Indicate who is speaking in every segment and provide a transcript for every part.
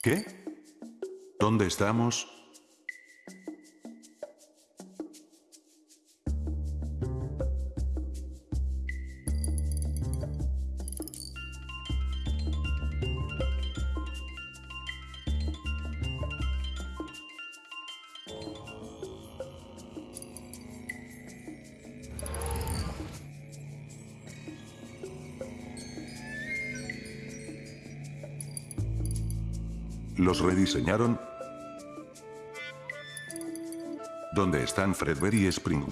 Speaker 1: ¿Qué? ¿Dónde estamos? ¿Los rediseñaron? ¿Dónde están Fredbear y Spring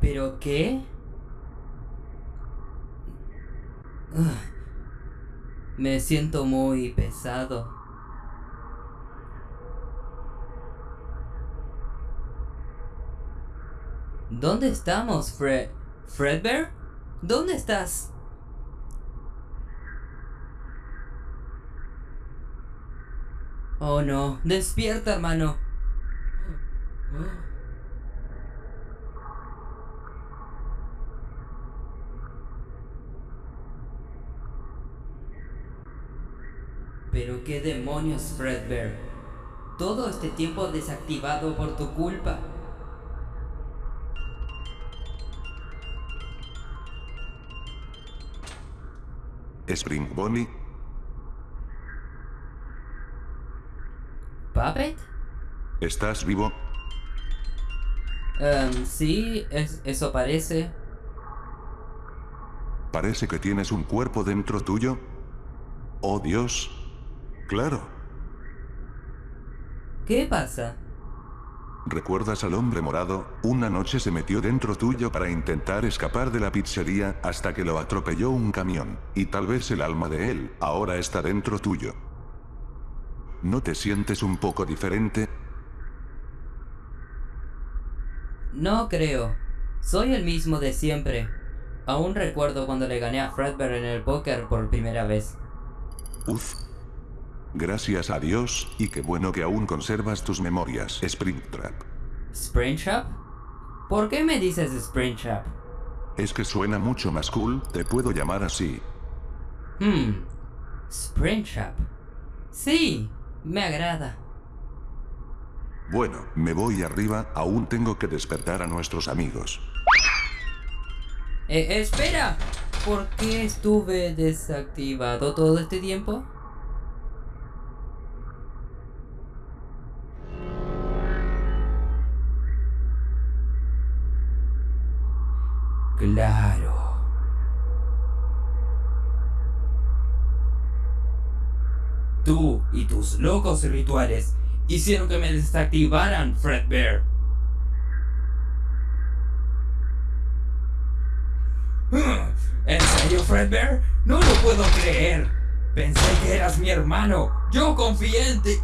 Speaker 2: ¿Pero qué? Me siento muy pesado. ¿Dónde estamos, Fred? ¿Fredbear? ¿Dónde estás? Oh no, despierta hermano. Qué demonios, Fredbear. Todo este tiempo desactivado por tu culpa.
Speaker 1: Spring Bonnie,
Speaker 2: ¿Puppet?
Speaker 1: ¿estás vivo?
Speaker 2: Em, sí, es- eso parece.
Speaker 1: Parece que tienes un cuerpo dentro tuyo. Oh Dios. Claro.
Speaker 2: ¿Qué pasa?
Speaker 1: ¿Recuerdas al hombre morado? Una noche se metió dentro tuyo para intentar escapar de la pizzería hasta que lo atropelló un camión. Y tal vez el alma de él ahora está dentro tuyo. ¿No te sientes un poco diferente?
Speaker 2: No creo. Soy el mismo de siempre. Aún recuerdo cuando le gané a Fredbear en el póker por primera vez.
Speaker 1: Uf. Gracias a Dios, y qué bueno que aún conservas tus memorias, Springtrap.
Speaker 2: ¿Springtrap? ¿Por qué me dices Springtrap?
Speaker 1: Es que suena mucho más cool, te puedo llamar así.
Speaker 2: Hmm. Springtrap. Sí, me agrada.
Speaker 1: Bueno, me voy arriba, aún tengo que despertar a nuestros amigos.
Speaker 2: Eh, espera. ¿Por qué estuve desactivado todo este tiempo? Claro. Tú y tus locos rituales hicieron que me desactivaran, Fredbear. ¿En serio, Fredbear? No lo puedo creer. Pensé que eras mi hermano. Yo confié en ti.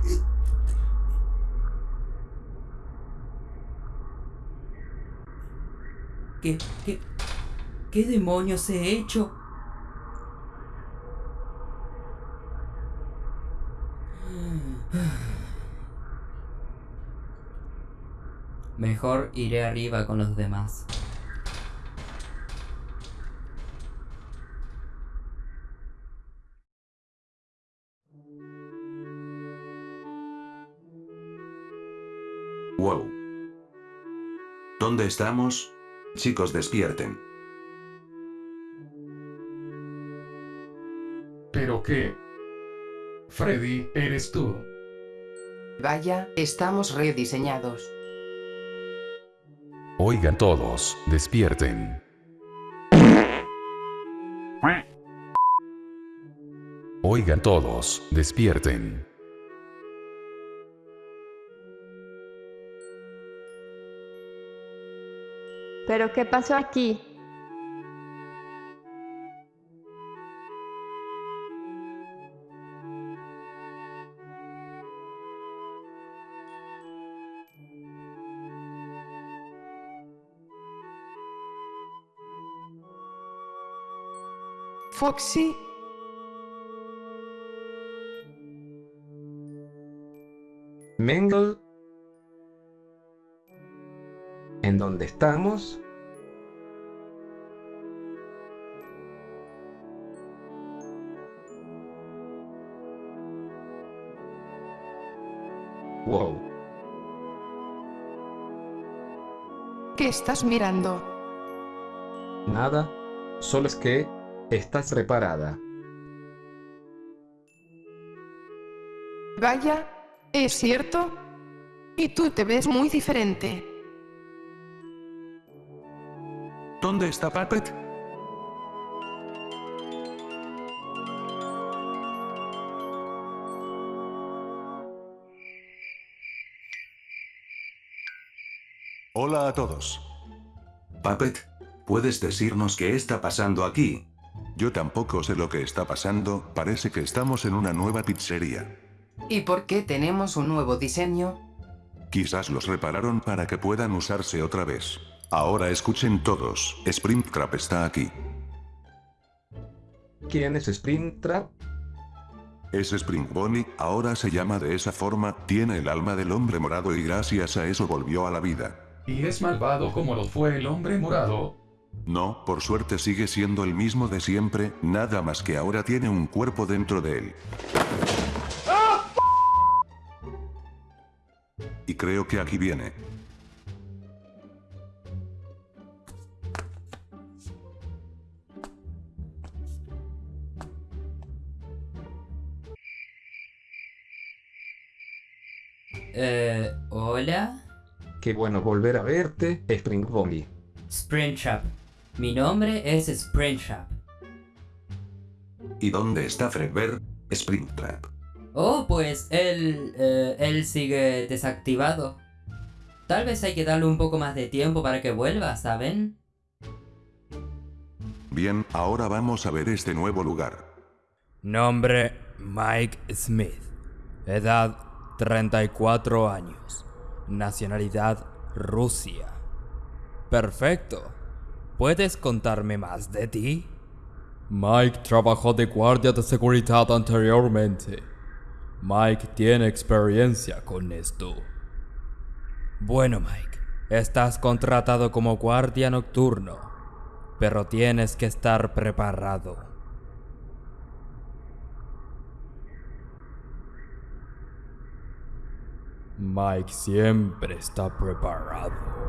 Speaker 2: ¿Qué, qué, qué demonios he hecho? Mejor iré arriba con los demás.
Speaker 1: Wow. ¿Dónde estamos? Chicos, despierten.
Speaker 3: ¿Pero qué? Freddy, eres tú.
Speaker 4: Vaya, estamos rediseñados.
Speaker 5: Oigan todos, despierten. Oigan todos, despierten.
Speaker 6: ¿Pero qué pasó aquí?
Speaker 4: Foxy,
Speaker 7: Mengel. ¿En dónde estamos? Wow.
Speaker 4: ¿qué estás mirando?
Speaker 7: Nada. Solo es que estás reparada.
Speaker 4: Vaya, ¿es cierto? Y tú te ves muy diferente.
Speaker 1: ¿Dónde está Puppet? Hola a todos. Puppet, ¿puedes decirnos qué está pasando aquí? Yo tampoco sé lo que está pasando, parece que estamos en una nueva pizzería.
Speaker 4: ¿Y por qué tenemos un nuevo diseño?
Speaker 1: Quizás los repararon para que puedan usarse otra vez. Ahora escuchen todos, Springtrap está aquí.
Speaker 7: ¿Quién es Springtrap?
Speaker 1: Es Spring Bonnie, ahora se llama de esa forma, tiene el alma del hombre morado y gracias a eso volvió a la vida.
Speaker 3: Y es malvado como lo fue el hombre morado.
Speaker 1: No, por suerte sigue siendo el mismo de siempre, nada más que ahora tiene un cuerpo dentro de él. Y creo que aquí viene.
Speaker 2: Eh, ¿hola?
Speaker 7: Qué bueno volver a verte, Spring Bonnie.
Speaker 2: Springtrap. Mi nombre es Springtrap.
Speaker 1: ¿Y dónde está Fredbear? Springtrap.
Speaker 2: Oh, pues él, eh, él sigue desactivado. Tal vez hay que darle un poco más de tiempo para que vuelva, ¿saben?
Speaker 1: Bien, ahora vamos a ver este nuevo lugar.
Speaker 8: Nombre Mike Smith. Edad 34 años. Nacionalidad Rusia. Perfecto. ¿Puedes contarme más de ti? Mike trabajó de guardia de seguridad anteriormente. Mike tiene experiencia con esto. Bueno, Mike, estás contratado como guardia nocturno, pero tienes que estar preparado. Mike siempre está preparado.